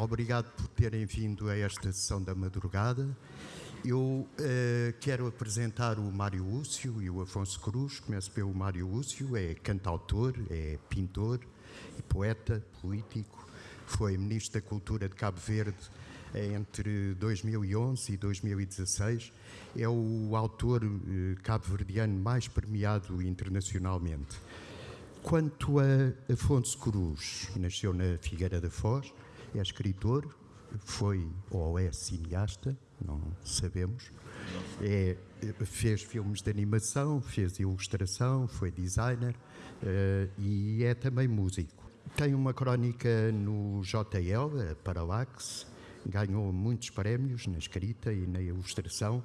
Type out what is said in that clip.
obrigado por terem vindo a esta sessão da madrugada. Eu uh, quero apresentar o Mário Lúcio e o Afonso Cruz. Começo pelo Mário Lúcio, é cantautor, é pintor, poeta, político. Foi Ministro da Cultura de Cabo Verde entre 2011 e 2016. É o autor uh, cabo-verdiano mais premiado internacionalmente. Quanto a Afonso Cruz, nasceu na Figueira da Foz, é escritor, foi ou é cineasta, não sabemos. É, fez filmes de animação, fez ilustração, foi designer uh, e é também músico. Tem uma crónica no JL, a Parallax, ganhou muitos prémios na escrita e na ilustração